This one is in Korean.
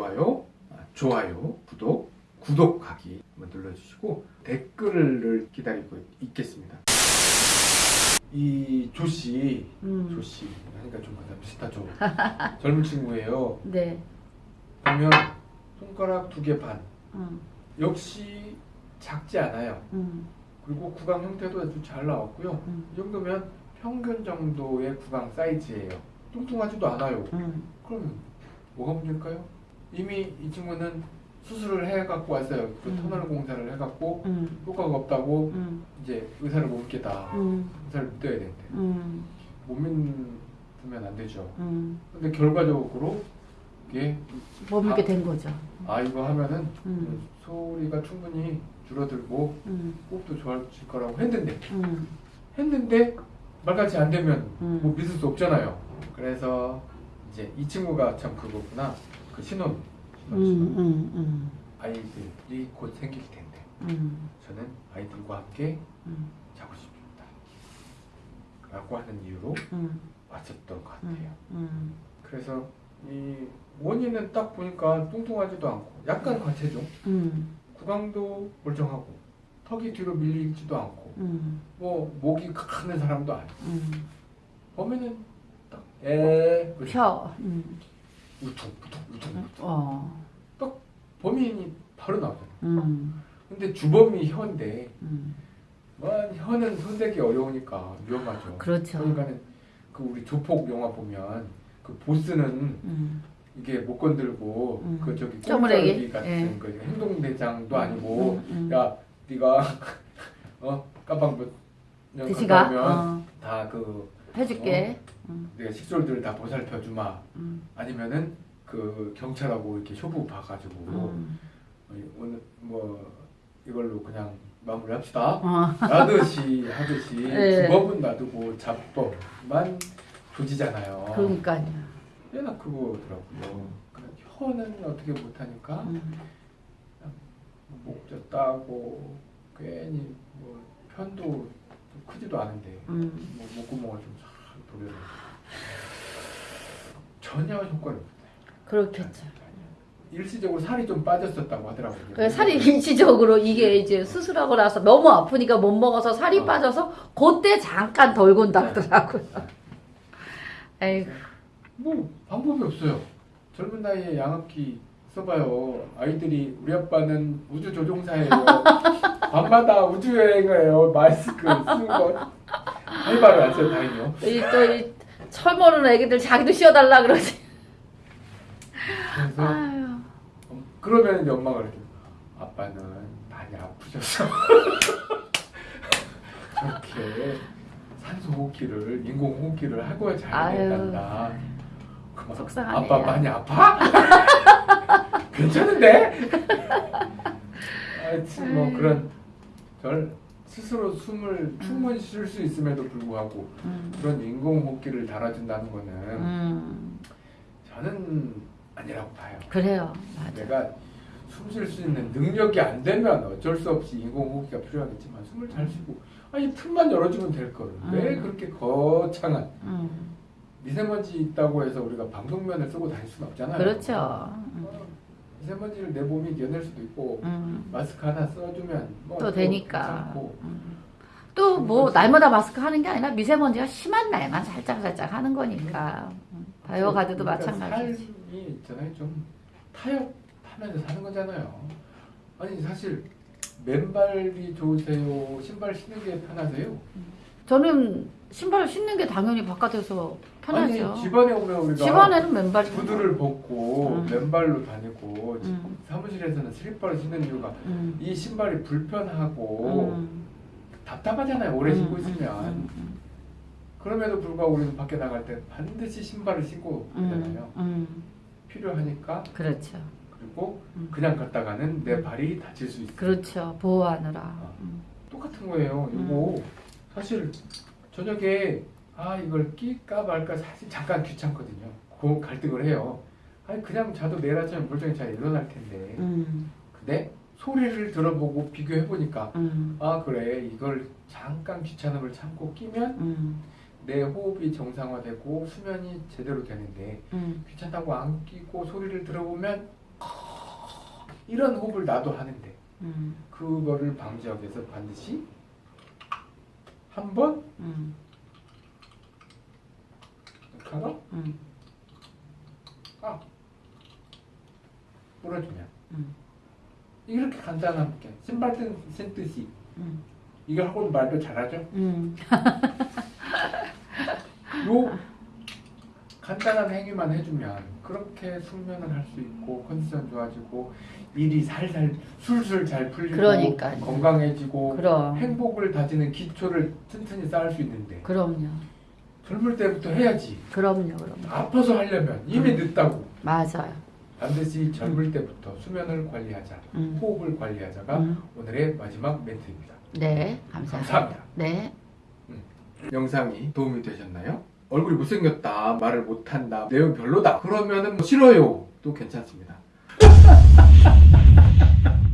좋아요, 아, 좋아요, 구독, 구독하기 눌러주시고 댓글을 기다리고 있겠습니다. 이 조씨, 음. 조씨 하니까 좀 비슷하죠. 젊은 친구예요. 네. 보면 손가락 두 개 반. 음. 역시 작지 않아요. 음. 그리고 구강 형태도 아주 잘 나왔고요. 음. 이 정도면 평균 정도의 구강 사이즈예요. 뚱뚱하지도 않아요. 음. 그럼 뭐가 문제일까요? 이미 이 친구는 수술을 해갖고 왔어요. 그 음. 터널 공사를 해갖고 음. 효과가 없다고 음. 이제 의사를 못 믿겠다. 음. 의사를 믿어야 되는데 음. 못 믿으면 안 되죠. 음. 근데 결과적으로 이게 못 믿게 된 거죠. 아 이거 하면은 음. 소리가 충분히 줄어들고 음. 호흡도 좋아질 거라고 했는데 음. 했는데 말같이 안 되면 음. 뭐 믿을 수 없잖아요. 그래서 이제 이 친구가 참 그거구나. 그 신혼, 신혼, 음. 신혼. 음. 음. 아이들이 곧 생길 텐데 음. 저는 아이들과 함께 음. 자고 싶습니다. 라고 하는 이유로 음. 왔었던 것 같아요. 그래서 이 원인은 딱 보니까 뚱뚱하지도 않고 약간 과체중, 음. 구강도 멀쩡하고 턱이 뒤로 밀리지도 않고 음. 뭐 목이 가는 사람도 아니고 음. 보면은 딱에 펴. 음. 우퉁우퉁 우퉁 어. 범인이 바로 나오잖아요. 음. 근데 주범이 혀인데 음. 뭐 혀는 손대기 어려우니까 위험하죠. 그렇죠. 그러니까는 그 우리 조폭 영화 보면 그 보스는 음. 이게 못 건들고 음. 그 저기? 꼼짝이 같은 예. 그 행동대장도 아니고 음. 음. 야 네가 어 깜빡 뭐 드시가. 다그 해줄게. 음. 내가 식솔들 다 보살펴 주마 음. 아니면은 그 경찰하고 이렇게 효부 봐가지고 음. 어, 오늘 뭐 이걸로 그냥 마무리합시다. 어. 하듯이 하듯이 예. 주법은 놔두고 잡법만 조지잖아요. 그러니까요. 꽤나 그거더라고요. 그 혀는 어떻게 못하니까 음. 목젖 따고 괜히 뭐 편도 좀 크지도 않은데 음. 뭐 목구멍을 좀잘 노려 전혀 효과를 못 그렇겠죠. 일시적으로 살이 좀 빠졌었다고 하더라고요. 그 살이 일시적으로 이게 이제 수술하고 나서 너무 아프니까 못 먹어서 살이 어. 빠져서 그때 잠깐 덜 건다더라고요. 에이구. 뭐 방법이 없어요. 젊은 나이에 양압기 써봐요. 아이들이 우리 아빠는 우주 조종사예요. 밤마다 우주 여행을 마스크 쓰는 거 해봐요. 안 써요. 다행이요. 이또이 철모르는 애기들 자기도 쉬어달라 그러지. 그래서 아유. 음, 그러면 이제 엄마가 그러죠. 아빠는 많이 아프셔서 저렇게 산소 호흡기를 인공 호흡기를 하고 잘. 된단다. 그만, 속상하네요. 아빠 많이 아파? 괜찮은데? 하여튼 뭐 아유. 그런 절 스스로 숨을 충분히 쉴 수 있음에도 불구하고 음. 그런 인공 호흡기를 달아준다는 거는 음. 저는 아니라고 봐요. 그래요. 맞아. 내가 숨 쉴 수 있는 능력이 안 되면 어쩔 수 없이 인공호흡기가 필요하겠지만 숨을 잘 쉬고 아니 틈만 열어주면 될 거를 왜 음. 그렇게 거창한 음. 미세먼지 있다고 해서 우리가 방독면을 쓰고 다닐 수는 없잖아요. 그렇죠. 어, 미세먼지를 내 몸이 이겨낼 수도 있고 음. 마스크 하나 써주면 뭐 또 되니까. 괜찮고. 또뭐 날마다 마스크 하는 게 아니라 미세먼지가 심한 날만 살짝 살짝 하는 거니까. 음. 바이오가드도 그러니까 마찬가지지. 삶이 있잖아요. 좀 타협하면서 사는 거잖아요. 아니 사실 맨발이 좋으세요? 신발 신는 게 편하세요? 저는 신발을 신는 게 당연히 바깥에서 편하죠. 아니 집안에 오면 우리가 집안에는 맨발이 구두를 벗고 음. 맨발로 다니고 음. 사무실에서는 슬리퍼를 신는 이유가 음. 이 신발이 불편하고 음. 답답하잖아요. 오래 신고 음, 있으면. 음, 음, 그럼에도 불구하고 우리는 밖에 나갈 때 반드시 신발을 신고 음, 가잖아요. 음. 필요하니까 그렇죠. 그리고 음. 그냥 갔다가는 내 발이 다칠 수 있어. 그렇죠. 보호하느라. 어. 음. 똑같은 거예요. 음. 이거 사실 저녁에 아 이걸 끼까 말까 사실 잠깐 귀찮거든요. 그 갈등을 해요. 아니 그냥 자도 내일 아침에 멀쩡히 잘 일어날 텐데. 음. 근데 소리를 들어보고 비교해 보니까 음. 아 그래 이걸 잠깐 귀찮음을 참고 끼면 음. 내 호흡이 정상화되고 수면이 제대로 되는데 음. 귀찮다고 안 끼고 소리를 들어보면 이런 호흡을 나도 하는데 음, 그거를 방지하기 위해서 반드시 한 번? 음, 하고 음, 뿌려주면 음, 이렇게 간단하게. 신발 뜬- 신듯이. 음, 이걸 하고는 말도 잘하죠? 음. 요 간단한 행위만 해주면 그렇게 숙면을 할 수 있고 컨디션 좋아지고 일이 살살 술술 잘 풀리고 그러니까요. 건강해지고 그럼, 행복을 다지는 기초를 튼튼히 쌓을 수 있는데 그럼요. 젊을 때부터 해야지 그럼요, 그럼요. 아파서 하려면 이미 늦다고 맞아요. 반드시 젊을 때부터 수면을 관리하자 음, 호흡을 관리하자가 음. 오늘의 마지막 멘트입니다 네, 감사합니다. 감사합니다 네. 영상이 도움이 되셨나요? 얼굴이 못생겼다 말을 못한다 내용 별로다. 그러면은 뭐 싫어요. 또 괜찮습니다